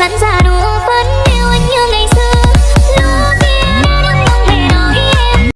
dẫn ra.